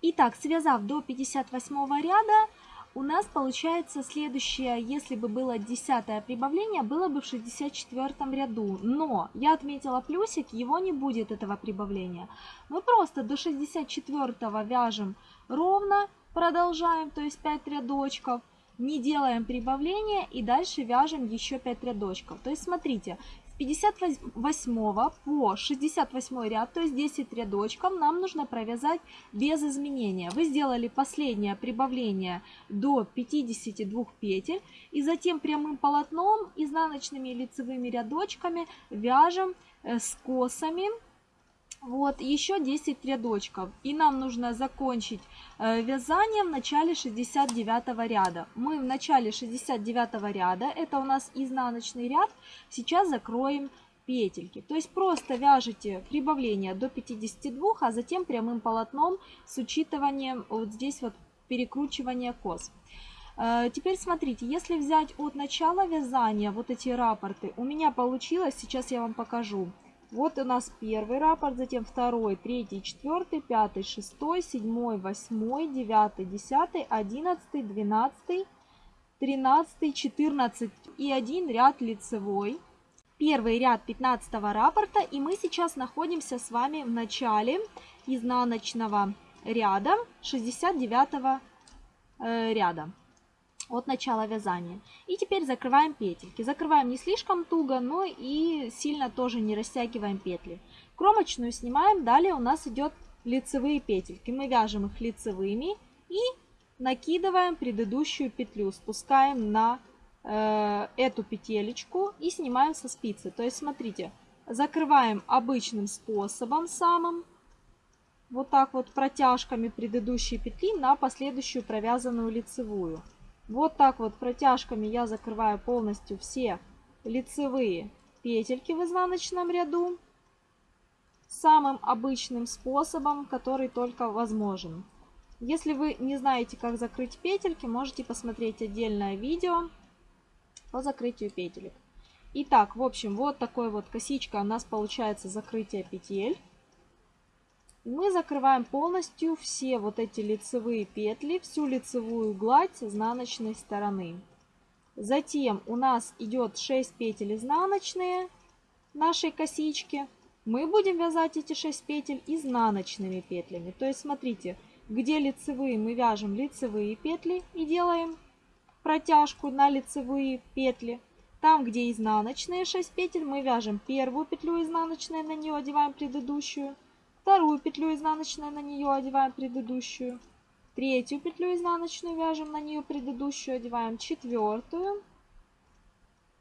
Итак, связав до 58 ряда, у нас получается следующее, если бы было десятое прибавление, было бы в 64 ряду. Но я отметила плюсик, его не будет этого прибавления. Мы просто до 64 вяжем ровно, продолжаем, то есть 5 рядочков не делаем прибавления и дальше вяжем еще 5 рядочков. То есть смотрите, 58 по 68 ряд, то есть 10 рядочков, нам нужно провязать без изменения. Вы сделали последнее прибавление до 52 петель и затем прямым полотном изнаночными лицевыми рядочками вяжем э, с косами вот, еще 10 рядочков. И нам нужно закончить э, вязание в начале 69 ряда. Мы в начале 69 ряда, это у нас изнаночный ряд, сейчас закроем петельки. То есть просто вяжете прибавление до 52, а затем прямым полотном с учитыванием вот здесь вот перекручивания кос. Э, теперь смотрите, если взять от начала вязания вот эти рапорты, у меня получилось, сейчас я вам покажу. Вот у нас первый рапорт, затем второй, третий, четвертый, пятый, шестой, седьмой, восьмой, девятый, десятый, одиннадцатый, двенадцатый, тринадцатый, четырнадцать и один ряд лицевой. Первый ряд 15 рапорта и мы сейчас находимся с вами в начале изнаночного ряда 69 э, ряда от начала вязания. И теперь закрываем петельки. Закрываем не слишком туго, но и сильно тоже не растягиваем петли. Кромочную снимаем, далее у нас идет лицевые петельки. Мы вяжем их лицевыми и накидываем предыдущую петлю, спускаем на э, эту петелечку и снимаем со спицы. То есть смотрите, закрываем обычным способом самым, вот так вот протяжками предыдущей петли на последующую провязанную лицевую. Вот так вот протяжками я закрываю полностью все лицевые петельки в изнаночном ряду самым обычным способом, который только возможен. Если вы не знаете, как закрыть петельки, можете посмотреть отдельное видео по закрытию петелек. Итак, в общем, вот такой вот косичка у нас получается закрытие петель мы закрываем полностью все вот эти лицевые петли, всю лицевую гладь изнаночной стороны. Затем у нас идет 6 петель изнаночные нашей косички. Мы будем вязать эти 6 петель изнаночными петлями. То есть смотрите, где лицевые мы вяжем лицевые петли и делаем протяжку на лицевые петли. Там, где изнаночные 6 петель, мы вяжем первую петлю изнаночной, на нее одеваем предыдущую Вторую петлю изнаночную на нее одеваем предыдущую. Третью петлю изнаночную вяжем на нее предыдущую, одеваем четвертую,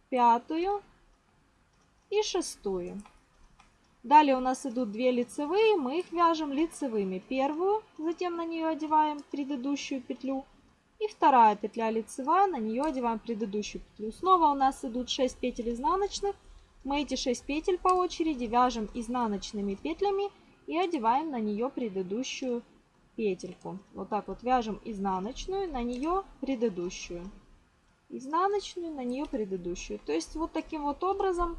пятую и шестую. Далее у нас идут две лицевые, мы их вяжем лицевыми. Первую, затем на нее одеваем предыдущую петлю. И вторая петля лицевая, на нее одеваем предыдущую петлю. Снова у нас идут 6 петель изнаночных. Мы эти 6 петель по очереди вяжем изнаночными петлями и одеваем на нее предыдущую петельку. Вот так вот вяжем изнаночную, на нее предыдущую. Изнаночную, на нее предыдущую. То есть вот таким вот образом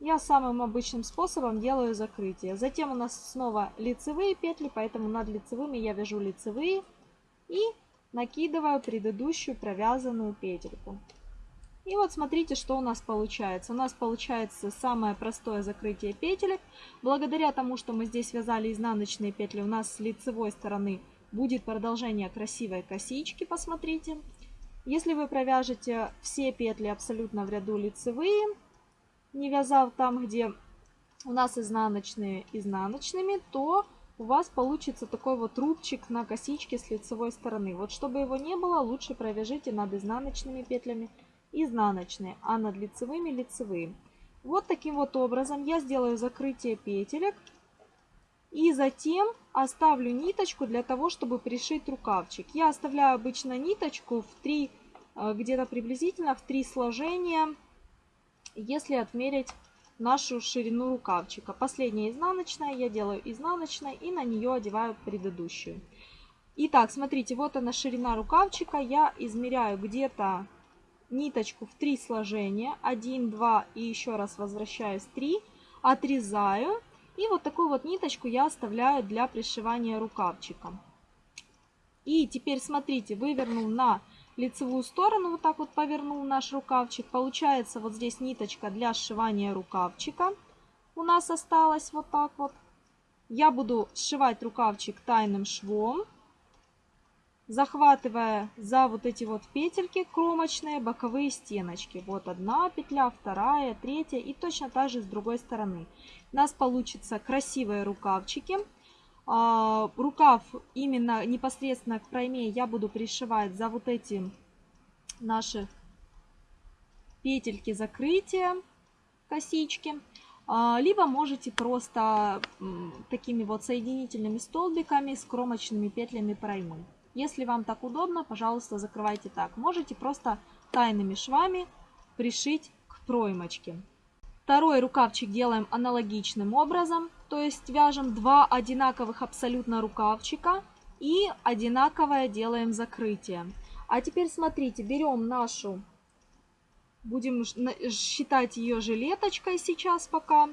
я самым обычным способом делаю закрытие. Затем у нас снова лицевые петли, поэтому над лицевыми я вяжу лицевые и накидываю предыдущую провязанную петельку. И вот смотрите, что у нас получается. У нас получается самое простое закрытие петелек. Благодаря тому, что мы здесь вязали изнаночные петли, у нас с лицевой стороны будет продолжение красивой косички, посмотрите. Если вы провяжете все петли абсолютно в ряду лицевые, не вязал там, где у нас изнаночные изнаночными, то у вас получится такой вот рубчик на косичке с лицевой стороны. Вот чтобы его не было, лучше провяжите над изнаночными петлями изнаночные, а над лицевыми лицевые. Вот таким вот образом я сделаю закрытие петелек. И затем оставлю ниточку для того, чтобы пришить рукавчик. Я оставляю обычно ниточку в 3, э, где-то приблизительно в 3 сложения если отмерить нашу ширину рукавчика. Последняя изнаночная, я делаю изнаночной и на нее одеваю предыдущую. Итак, смотрите, вот она ширина рукавчика. Я измеряю где-то ниточку в 3 сложения. 1, 2 и еще раз возвращаюсь 3. Отрезаю. И вот такую вот ниточку я оставляю для пришивания рукавчика. И теперь смотрите, вывернул на лицевую сторону, вот так вот повернул наш рукавчик. Получается вот здесь ниточка для сшивания рукавчика у нас осталась вот так вот. Я буду сшивать рукавчик тайным швом, захватывая за вот эти вот петельки кромочные боковые стеночки. Вот одна петля, вторая, третья и точно так же с другой стороны. У нас получится красивые рукавчики. А, рукав именно непосредственно к пройме я буду пришивать за вот эти наши петельки закрытия, косички. А, либо можете просто такими вот соединительными столбиками с кромочными петлями проймы. Если вам так удобно, пожалуйста, закрывайте так. Можете просто тайными швами пришить к проймочке. Второй рукавчик делаем аналогичным образом. То есть вяжем два одинаковых абсолютно рукавчика и одинаковое делаем закрытие. А теперь смотрите, берем нашу, будем считать ее жилеточкой сейчас пока.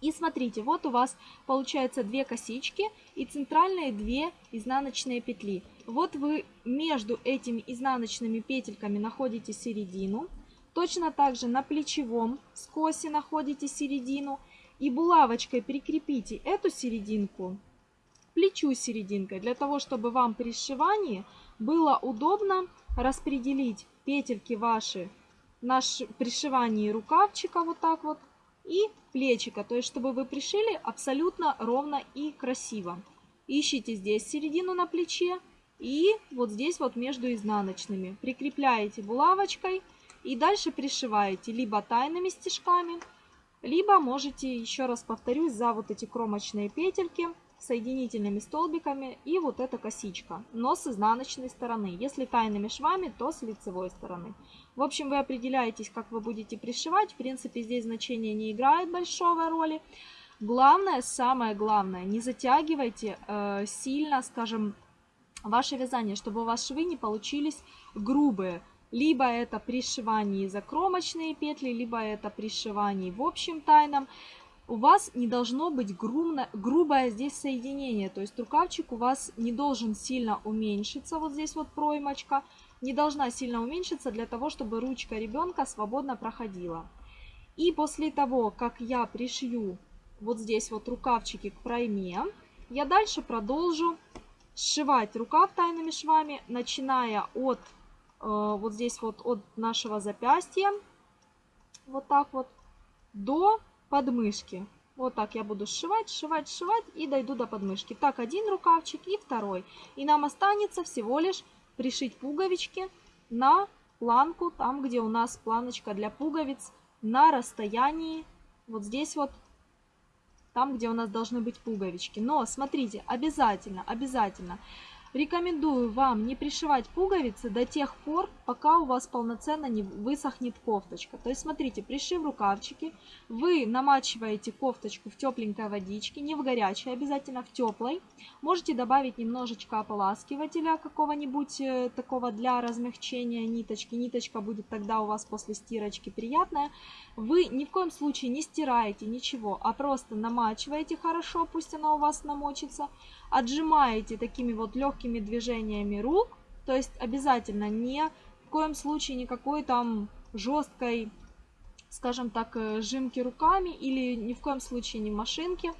И смотрите, вот у вас получается две косички и центральные две изнаночные петли. Вот вы между этими изнаночными петельками находите середину. Точно так же на плечевом скосе находите середину и булавочкой прикрепите эту серединку плечу серединкой, для того, чтобы вам при сшивании было удобно распределить петельки ваши на пришивании рукавчика вот так вот и плечика, то есть чтобы вы пришили абсолютно ровно и красиво. Ищите здесь середину на плече и вот здесь вот между изнаночными. Прикрепляете булавочкой и дальше пришиваете либо тайными стежками, либо можете, еще раз повторюсь, за вот эти кромочные петельки соединительными столбиками и вот эта косичка, но с изнаночной стороны. Если тайными швами, то с лицевой стороны. В общем, вы определяетесь, как вы будете пришивать. В принципе, здесь значение не играет большого роли. Главное, самое главное, не затягивайте э, сильно, скажем, ваше вязание, чтобы у вас швы не получились грубые. Либо это пришивание закромочные петли, либо это пришивание в общем тайном. У вас не должно быть грубно, грубое здесь соединение, то есть рукавчик у вас не должен сильно уменьшиться, вот здесь вот проймочка, не должна сильно уменьшиться для того, чтобы ручка ребенка свободно проходила. И после того, как я пришью вот здесь вот рукавчики к пройме, я дальше продолжу сшивать рукав тайными швами, начиная от Э, вот здесь вот от нашего запястья, вот так вот, до подмышки. Вот так я буду сшивать, сшивать, сшивать и дойду до подмышки. Так, один рукавчик и второй. И нам останется всего лишь пришить пуговички на планку, там, где у нас планочка для пуговиц, на расстоянии, вот здесь вот, там, где у нас должны быть пуговички. Но смотрите, обязательно, обязательно Рекомендую вам не пришивать пуговицы до тех пор, пока у вас полноценно не высохнет кофточка. То есть смотрите, пришив рукавчики, вы намачиваете кофточку в тепленькой водичке, не в горячей, обязательно в теплой. Можете добавить немножечко ополаскивателя какого-нибудь э, такого для размягчения ниточки. Ниточка будет тогда у вас после стирочки приятная. Вы ни в коем случае не стираете ничего, а просто намачиваете хорошо, пусть она у вас намочится отжимаете такими вот легкими движениями рук, то есть обязательно не в коем случае никакой там жесткой, скажем так, э, жимки руками или ни в коем случае не машинки.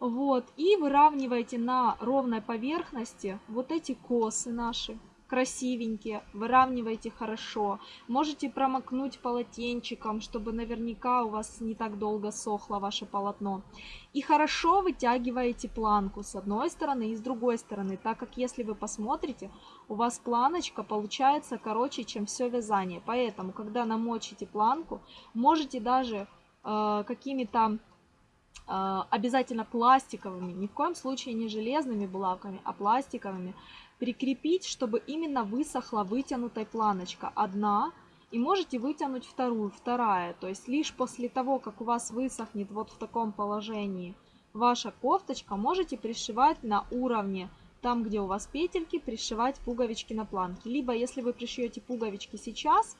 Вот, и выравниваете на ровной поверхности вот эти косы наши красивенькие, выравнивайте хорошо. Можете промокнуть полотенчиком, чтобы наверняка у вас не так долго сохло ваше полотно. И хорошо вытягиваете планку с одной стороны и с другой стороны, так как если вы посмотрите, у вас планочка получается короче, чем все вязание. Поэтому, когда намочите планку, можете даже э, какими-то э, обязательно пластиковыми, ни в коем случае не железными булавками, а пластиковыми, прикрепить, чтобы именно высохла вытянутая планочка одна, и можете вытянуть вторую, вторая. То есть лишь после того, как у вас высохнет вот в таком положении ваша кофточка, можете пришивать на уровне, там где у вас петельки, пришивать пуговички на планке. Либо если вы пришьете пуговички сейчас,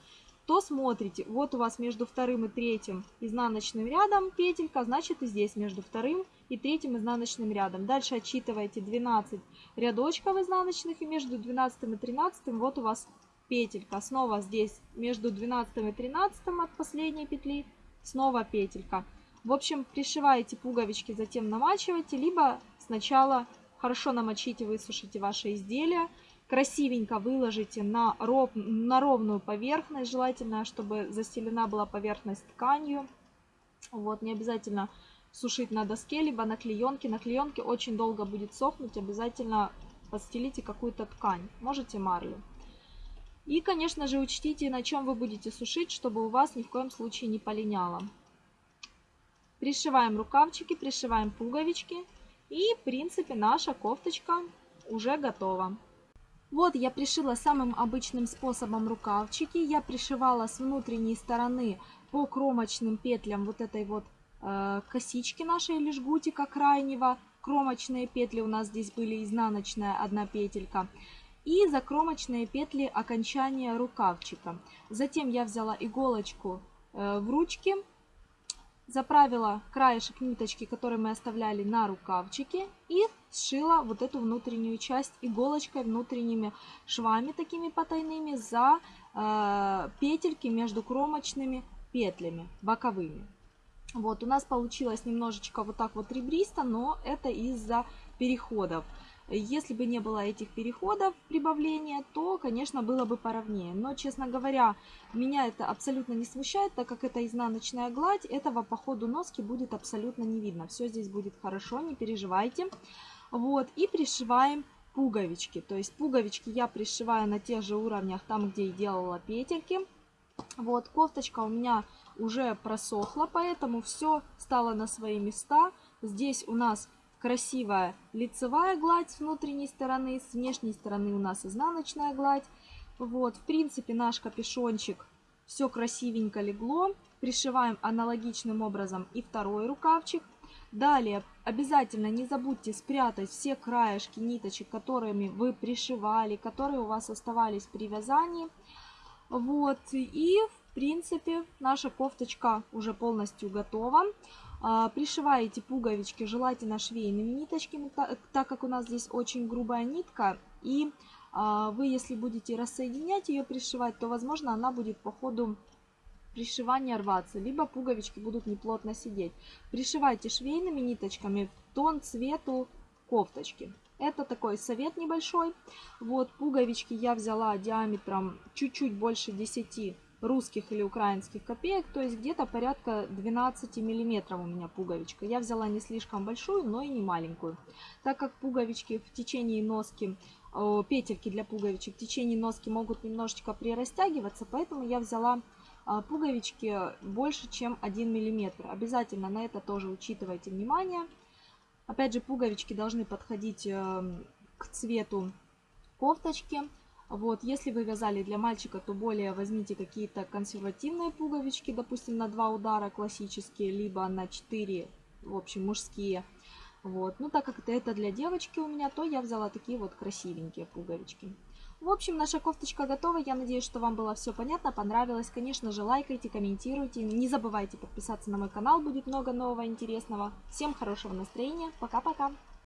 то смотрите, вот у вас между вторым и третьим изнаночным рядом петелька, значит и здесь между вторым и третьим изнаночным рядом. Дальше отсчитываете 12 рядочков изнаночных и между 12 и 13 вот у вас петелька. Снова здесь между 12 и 13 от последней петли снова петелька. В общем, пришиваете пуговички, затем намачиваете, либо сначала хорошо намочите, высушите ваше изделие, красивенько выложите на, ров, на ровную поверхность, желательно, чтобы застелена была поверхность тканью. Вот, не обязательно сушить на доске, либо на клеенке. На клеенке очень долго будет сохнуть, обязательно подстелите какую-то ткань, можете марлю. И, конечно же, учтите, на чем вы будете сушить, чтобы у вас ни в коем случае не полиняло. Пришиваем рукавчики, пришиваем пуговички. И, в принципе, наша кофточка уже готова. Вот я пришила самым обычным способом рукавчики. Я пришивала с внутренней стороны по кромочным петлям вот этой вот косички нашей или жгутика крайнего. Кромочные петли у нас здесь были изнаночная одна петелька. И закромочные петли окончания рукавчика. Затем я взяла иголочку э, в ручки заправила краешек ниточки, который мы оставляли на рукавчике и сшила вот эту внутреннюю часть иголочкой, внутренними швами такими потайными за э, петельки между кромочными петлями боковыми. Вот, у нас получилось немножечко вот так вот ребристо, но это из-за переходов. Если бы не было этих переходов прибавления, то, конечно, было бы поровнее. Но, честно говоря, меня это абсолютно не смущает, так как это изнаночная гладь, этого по ходу носки будет абсолютно не видно. Все здесь будет хорошо, не переживайте. Вот, и пришиваем пуговички. То есть пуговички я пришиваю на тех же уровнях, там, где и делала петельки. Вот, кофточка у меня уже просохла, поэтому все стало на свои места. Здесь у нас красивая лицевая гладь с внутренней стороны, с внешней стороны у нас изнаночная гладь. Вот, в принципе, наш капюшончик все красивенько легло. Пришиваем аналогичным образом и второй рукавчик. Далее обязательно не забудьте спрятать все краешки ниточек, которыми вы пришивали, которые у вас оставались при вязании. Вот, и в принципе наша кофточка уже полностью готова. А, пришиваете пуговички желательно швейными ниточками, так как у нас здесь очень грубая нитка. И а, вы, если будете рассоединять ее, пришивать, то, возможно, она будет по ходу пришивания рваться, либо пуговички будут неплотно сидеть. Пришивайте швейными ниточками в тон цвету кофточки. Это такой совет небольшой. Вот пуговички я взяла диаметром чуть-чуть больше 10 русских или украинских копеек, то есть где-то порядка 12 миллиметров у меня пуговичка. Я взяла не слишком большую, но и не маленькую. Так как пуговички в течение носки, петельки для пуговичек в течение носки могут немножечко прирастягиваться, поэтому я взяла а, пуговички больше, чем 1 мм. Обязательно на это тоже учитывайте внимание. Опять же, пуговички должны подходить эм, к цвету кофточки. Вот, если вы вязали для мальчика, то более возьмите какие-то консервативные пуговички, допустим, на два удара классические, либо на 4, в общем, мужские. Вот, ну так как это, для девочки у меня, то я взяла такие вот красивенькие пуговички. В общем, наша кофточка готова. Я надеюсь, что вам было все понятно, понравилось. Конечно же, лайкайте, комментируйте. Не забывайте подписаться на мой канал, будет много нового интересного. Всем хорошего настроения. Пока-пока.